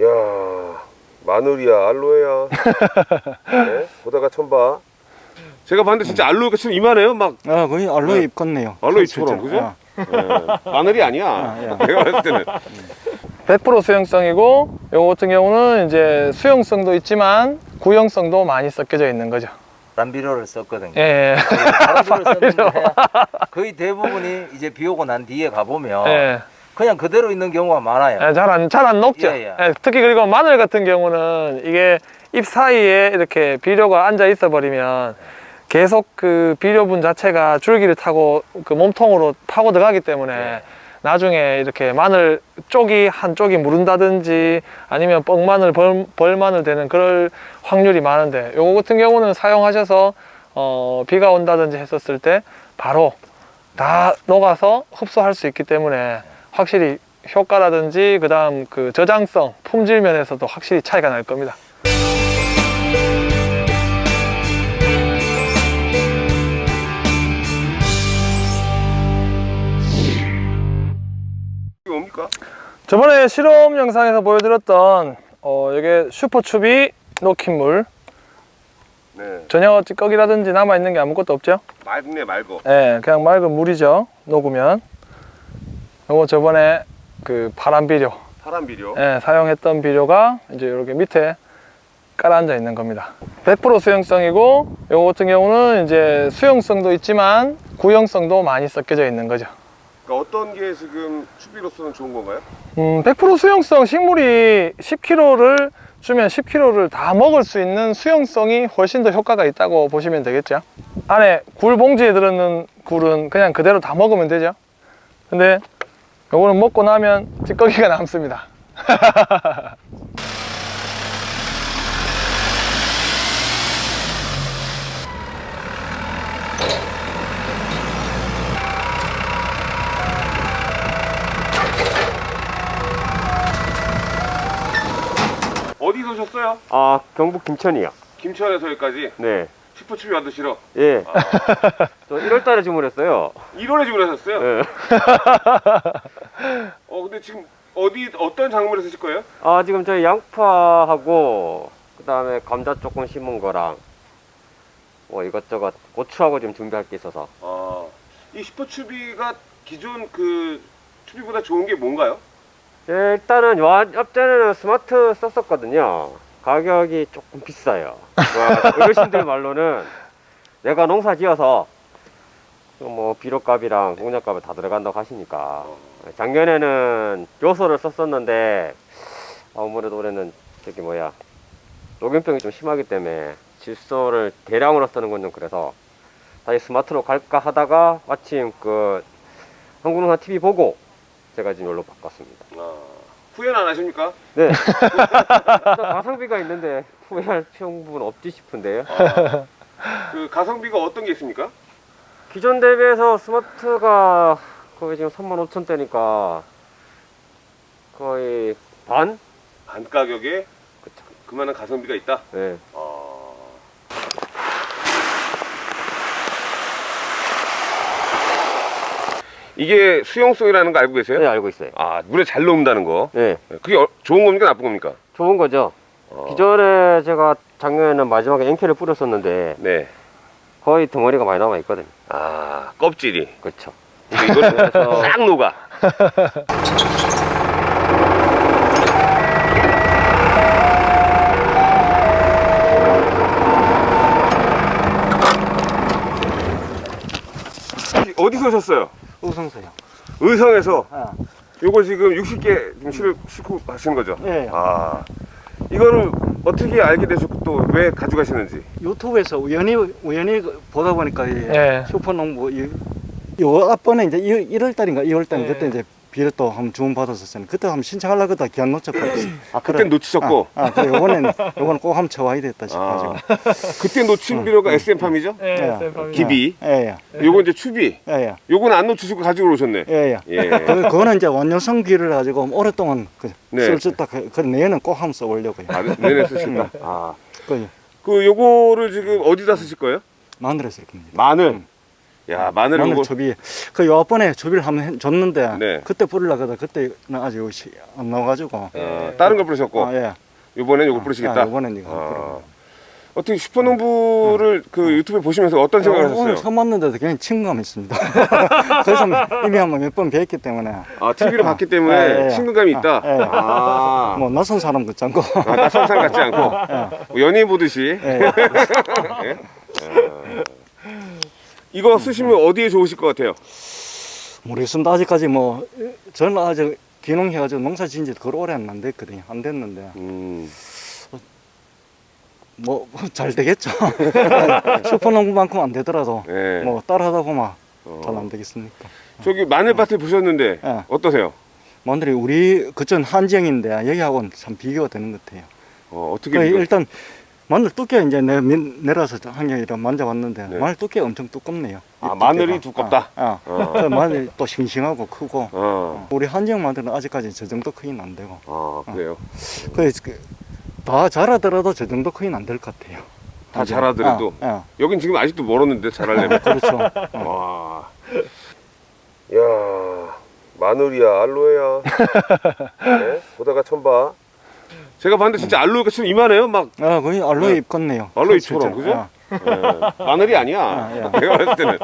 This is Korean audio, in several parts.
야 마늘이야 알로에야 네? 보다가 처음 봐 제가 봤는데 진짜 알로에가 지금 이만해요 막 아 거의 알로에 잎 같네요 알로에처럼 그죠? 아, 네. 마늘이 아니야 아, 예. 내가 봤을 때는 100% 수용성이고 요거 같은 경우는 이제 수용성도 있지만 구형성도 많이 섞여져 있는 거죠. 바람비료를 썼거든요. 예. 바람비료를 썼는데 거의 대부분이 이제 비 오고 난 뒤에 가보면 예. 그냥 그대로 있는 경우가 많아요. 잘안 잘안 녹죠. 예, 예. 예, 특히 그리고 마늘 같은 경우는 이게 잎 사이에 이렇게 비료가 앉아 있어 버리면 계속 그 비료분 자체가 줄기를 타고 그 몸통으로 파고 들어가기 때문에 예. 나중에 이렇게 마늘 쪽이 한쪽이 무른다든지 아니면 뻥마늘 벌, 벌마늘 되는 그럴 확률이 많은데 요거 같은 경우는 사용하셔서 어, 비가 온다든지 했었을 때 바로 다 녹아서 흡수할 수 있기 때문에 확실히 효과라든지 그 다음 그 저장성 품질 면에서도 확실히 차이가 날 겁니다 저번에 실험 영상에서 보여드렸던 어, 이게 슈퍼추비 녹힌 물. 네. 전혀 찌꺼기라든지 남아있는 게 아무것도 없죠? 맑네 맑어. 예, 그냥 맑은 물이죠 녹으면. 요거 저번에 그 파란 비료. 파란 비료? 예, 사용했던 비료가 이제 이렇게 밑에 깔아 앉아 있는 겁니다. 100% 수용성이고 요거 같은 경우는 이제 수용성도 있지만 구형성도 많이 섞여져 있는 거죠 그러니까 어떤 게 지금 추비로서는 좋은 건가요? 음, 100% 수용성 식물이 10kg를 주면 10kg를 다 먹을 수 있는 수용성이 훨씬 더 효과가 있다고 보시면 되겠죠? 안에 굴 봉지에 들어있는 굴은 그냥 그대로 다 먹으면 되죠? 근데 요거는 먹고 나면 찌꺼기가 남습니다 어디서 오셨어요? 아 경북 김천이요. 김천에서 여기까지 네. 슈퍼추비 만드시러 예. 저 1월달에 주문했어요. 1월에 주문하셨어요? 예. 어 근데 지금 어디 어떤 작물을 쓰실 거예요? 아 지금 저희 양파하고 그 다음에 감자 조금 심은 거랑 뭐 이것저것 고추하고 지금 준비할 게 있어서. 아, 이 슈퍼추비가 기존 그 추비보다 좋은 게 뭔가요? 예, 일단은 요 앞전에는 스마트 썼었거든요. 가격이 조금 비싸요. 와, 어르신들 말로는 내가 농사 지어서 뭐 비료값이랑 농약값이 다 들어간다고 하시니까 작년에는 요소를 썼었는데 아무래도 올해는 저기 뭐야 녹균병이 좀 심하기 때문에 질소를 대량으로 쓰는 건 좀 그래서 다시 스마트로 갈까 하다가 마침 그 한국농사 TV 보고 제가 지금 여기로 바꿨습니다. 아, 후회는 안 하십니까? 네. 가성비가 있는데 후회할 필요는 없지 싶은데요. 아, 그 가성비가 어떤 게 있습니까? 기존 대비해서 스마트가 거의 지금 3만 5천 대니까 거의 반? 반 가격에 그만한 가성비가 있다. 네. 어... 이게 수용성이라는 거 알고 계세요? 네, 알고 있어요. 아 물에 잘 녹는다는 거. 네. 그게 어- 좋은 겁니까 나쁜 겁니까? 좋은 거죠. 어, 기존에 제가 작년에는 마지막에 앵케를 뿌렸었는데 네. 거의 덩어리가 많이 남아 있거든요. 아 껍질이. 그렇죠. 이거는 싹 녹아. 어디서 오셨어요? 우성서요 의성에서 아, 요거 지금 60개 지금 실, 싣고 가시는 거죠? 예. 아 이거를 어떻게 알게 되셨고 또 왜 가져가시는지 유튜브에서 우연히 우연히 보다 보니까 이 예. 슈퍼농부 이, 요 앞번에 이제 1월 달인가 2월 달 예. 그때 이제 비를 또 한번 주문 받았었어요. 그때 한번 신청하려고 하다 기한 놓쳤거든요. 아 그때 놓치셨고 아, 아 그래 요번엔 요거는 꼭 한번 쳐와야 됐다 싶어가지고. 아, 그때 놓친 비료가 SM3이죠? 예, 예. 쌤 기비 예 예 요거 이제 추비 예 예 요건 안 놓치시고 가지고 오셨네 예 예. 예. 그 그거는 이제 원료성 비를 가지고 오랫동안 그 네. 쓸수 있다. 그, 그 내년은 꼭 한번 써보려고요. 아, 내내 쓰신다 아. 그 그 요거를 지금 어디다 쓰실 거예요? 마늘에 쓸 겁니다. 마늘 야 마늘 마늘 요거 초비 그 요번에 초비를 한번 해- 줬는데 네. 그때 뿌리려고 그때는 아직 시- 안 나와가지고 어, 다른 걸 뿌리셨고 아, 예. 이번엔 요거 뿌리시겠다. 아, 이번엔 이거 아. 어떻게 슈퍼농부를 그 유튜브에 보시면서 어떤 생각을 어, 오늘 하셨어요? 처음 봤는데도 그냥 친구감 있습니다. 그래서 이미 한번 몇 번 뵀기 때문에 아 TV를 봤기 때문에 예, 예. 친근감이 있다. 아, 예. 아, 뭐 낯선 사람 같지 않고 아, 낯선 사람 같지 않고 뭐 연예인 보듯이 예. 예? 어. 이거 쓰시면 어디에 좋으실 것 같아요? 모르겠습니다. 아직까지 뭐 저는 아직 귀농해가지고 농사 지은 지 그리 오래 안 됐거든요. 안 됐는데 음, 뭐 잘 되겠죠. 슈퍼농구만큼 안 되더라도 예. 뭐 따라하다 보면 어. 잘안 되겠습니까? 저기 마늘밭을 보셨는데 예. 어떠세요? 마늘이 우리 그전 한지형인데 여기하고는 참 비교가 되는 것 같아요. 어, 어떻게 그 비교- 일단 마늘 두께 이제 내 민- 내려서 한 개이라 만져봤는데 네. 마늘 두께 가 엄청 두껍네요. 아, 이 마늘이. 두껍다? 아, 아. 어. 그 마늘이 또 싱싱하고 크고 어, 우리 한지형 마늘은 아직까지 저 정도 크기는 안 되고 아 그래요. 그래서 그, 다 자라더라도 저 정도 크기는 안 될 것 같아요. 다 자라더라도? 아, 아, 여긴 지금 아직도 멀었는데 잘하려면. 그렇죠. 와. 야, 마늘이야, 알로에야. 네? 보다가 처음 봐. 제가 봤는데 진짜 알로에가 지금 이만해요. 막 아, 거의 알로에 네. 잎 같네요. 알로에잎처럼, 실제로. 그죠? 아, 예, 마늘이 아니야. 아, 예. 내가 봤을 때는.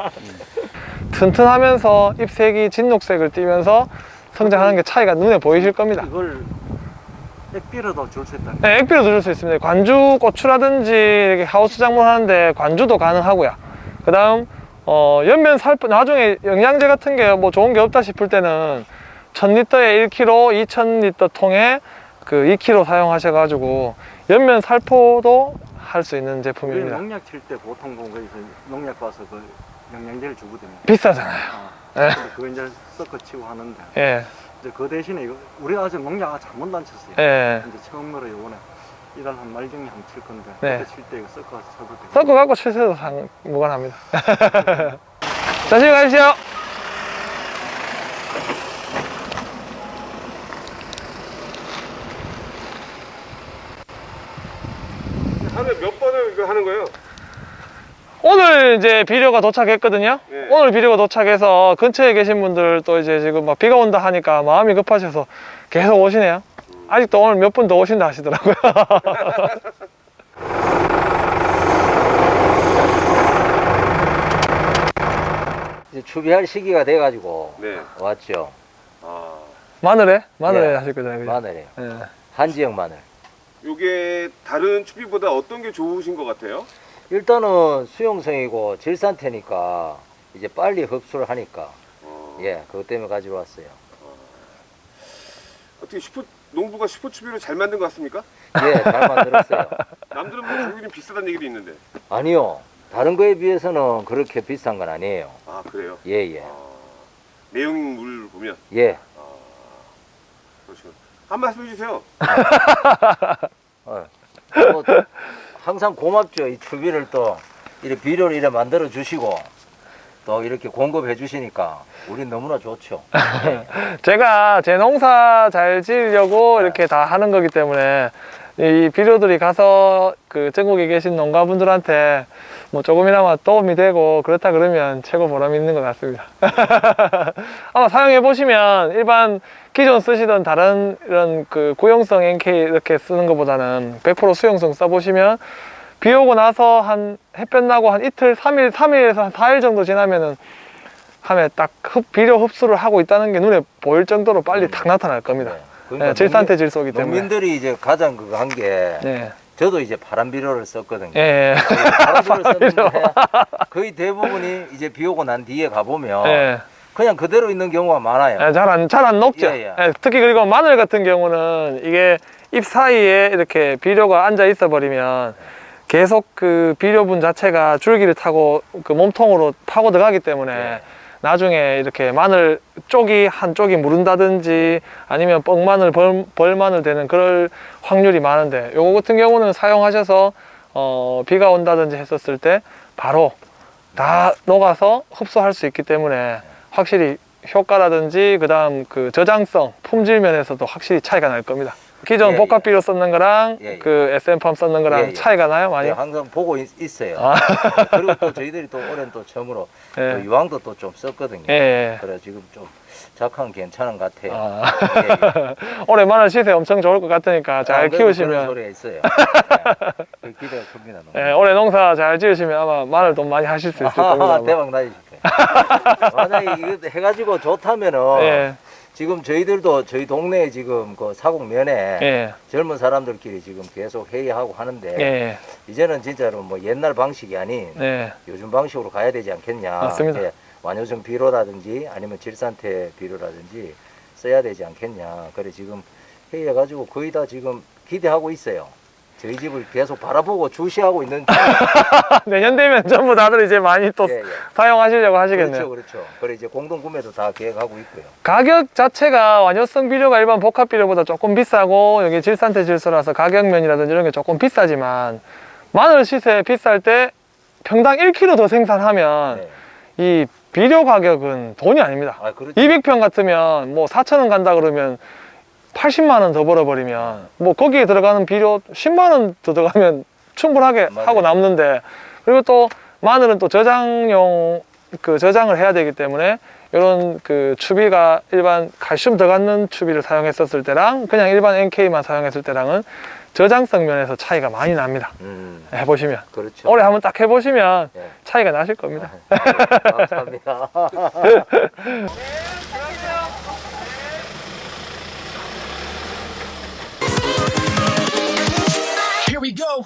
튼튼하면서 잎색이 진녹색을 띠면서 성장하는 게 차이가 눈에 보이실 겁니다. 이걸 액비로도 줄 수 있다. 네, 액비로 드실 수 있습니다. 관주 고추라든지 이렇게 하우스 장문하는데 관주도 가능하고요. 그 다음, 어, 연면 살포, 나중에 영양제 같은 게 뭐 좋은 게 없다 싶을 때는 1000리터에 1kg, 2000리터 통에 그 2kg 사용하셔가지고 연면 살포도 할 수 있는 제품입니다. 농약 칠 때 보통 거기서 농약 봐서 그 영양제를 주거든요. 비싸잖아요. 아, 예. 그거 이제 섞어 치고 하는데 예, 이제 그 대신에 이거 우리 아직 농약 아직 한 번도 안 쳤어요. 예. 이제 처음으로 요번에 이달 한말 중에 한칠 건데 네. 그때 칠때 이거 섞어서 쳐도 돼요. 섞어 갖고 칠세도 상, 무관합니다. 조심히 가십시오. 하루에 몇 번을 이거 하는 거예요? 오늘 이제 비료가 도착했거든요. 네. 오늘 비료가 도착해서 근처에 계신 분들 또 이제 지금 막 비가 온다 하니까 마음이 급하셔서 계속 오시네요. 아직도 오늘 몇 분 더 오신다 하시더라고요. 이제 추비할 시기가 돼 가지고 네. 왔죠. 아, 마늘에? 마늘에 예. 하실 거잖아요. 그죠? 마늘이에요. 예. 한지역 마늘. 요게 다른 추비보다 어떤 게 좋으신 것 같아요? 일단은 수용성이고 질산태니까 이제 빨리 흡수를 하니까 어, 예 그것 때문에 가지고 왔어요. 어떻게 슈퍼 농부가 슈퍼 추비를 잘 만든 것 같습니까? 예잘 만들었어요. 남들은 뭐 가격이 비싸다는 얘기도 있는데. 아니요 다른 거에 비해서는 그렇게 비싼 건 아니에요. 아 그래요? 예예 아, 내용물 보면 예. 한 말씀 해주세요. 어. 뭐, 항상 고맙죠. 이 추비를 또 이렇게 비료를 이렇게 만들어 주시고 또 이렇게 공급해 주시니까 우린 너무나 좋죠. 예. 제가 제 농사 잘 지으려고 이렇게 다 하는 거기 때문에 이 비료들이 가서 그 전국에 계신 농가분들한테 뭐 조금이나마 도움이 되고 그렇다 그러면 최고 보람 있는 것 같습니다. 아마 사용해 보시면 일반 기존 쓰시던 다른 이런 그 고용성 NK 이렇게 쓰는 것보다는 100% 수용성 써보시면 비 오고 나서 한 햇볕 나고 한 이틀, 3일, 3일에서 한 4일 정도 지나면은 하면 딱 흡, 비료 흡수를 하고 있다는 게 눈에 보일 정도로 빨리 탁 나타날 겁니다. 네. 그러니까 예, 질산태 질소이기 때문에. 농민들이 이제 가장 그거 한게 예, 저도 이제 파란 비료를 썼거든요. 예, 파란 비료를 썼는데 거의 대부분이 이제 비 오고 난 뒤에 가보면 예. 그냥 그대로 있는 경우가 많아요. 예, 잘 안, 잘 안 녹죠. 예, 예. 예, 특히 그리고 마늘 같은 경우는 이게 잎 사이에 이렇게 비료가 앉아 있어 버리면 계속 그 비료분 자체가 줄기를 타고 그 몸통으로 파고 들어가기 때문에 예. 나중에 이렇게 마늘 쪽이 한쪽이 무른다든지 아니면 뻥마늘 벌, 벌마늘 되는 그럴 확률이 많은데 요거 같은 경우는 사용하셔서 어, 비가 온다든지 했었을 때 바로 다 녹아서 흡수할 수 있기 때문에 확실히 효과라든지 그 다음 그 저장성 품질 면에서도 확실히 차이가 날 겁니다 기존 예, 복합비료 썼는 거랑 예, 예. 그 SM팜 썼는 거랑 예, 예. 차이가 나요 많이? 네, 항상 보고 있, 어요 아. 그리고 또 저희들이 또 올해는 또 처음으로 또 예. 유황도 또 좀 썼거든요. 예, 예. 그래 지금 좀 작황 괜찮은 것 같아요. 아. 예, 예. 올해 마늘 시세 엄청 좋을 것 같으니까 잘안 그래도 그런 키우시면 소리가 있어요. 네. 그 기대가 큽니다. 예, 올해 농사 잘 지으시면 아마 마늘 돈 많이 하실 수 있을 겁니다. 아하, 아마. 대박 나실 거예요. 만약에 이거 해가지고 좋다면은 예, 지금 저희들도 저희 동네에 지금 그 사곡면에 예, 젊은 사람들끼리 지금 계속 회의하고 하는데 예, 이제는 진짜로 뭐 옛날 방식이 아닌 예. 요즘 방식으로 가야 되지 않겠냐. 맞습니다. 이제 완효성 비료라든지 아니면 질산태 비료라든지 써야 되지 않겠냐. 그래 지금 회의해가지고 거의 다 지금 기대하고 있어요. 저희 집을 계속 바라보고 주시하고 있는 내년 되면 전부 다들 이제 많이 또 예, 예. 사용하시려고 하시겠네요. 그렇죠, 그렇죠. 그래 이제 공동 구매도 다 계획하고 있고요. 가격 자체가 완효성 비료가 일반 복합 비료보다 조금 비싸고 여기 질산태 질소라서 가격면이라든지 이런 게 조금 비싸지만 마늘 시세 비쌀 때 평당 1kg 더 생산하면 네. 이 비료 가격은 돈이 아닙니다. 아 그렇죠. 200평 같으면 뭐 4,000원 간다 그러면 80만 원 더 벌어버리면 뭐 거기에 들어가는 비료 10만 원 더 들어가면 충분하게 맞아요. 하고 남는데 그리고 또 마늘은 또 저장용 그 저장을 해야 되기 때문에 이런 그 추비가 일반 칼슘 들어가는 추비를 사용했었을 때랑 그냥 일반 NK만 사용했을 때랑은 저장성 면에서 차이가 많이 납니다. 음, 해보시면 그렇죠. 올해 한번 딱 해보시면 예. 차이가 나실 겁니다. 네, 감사합니다. we go.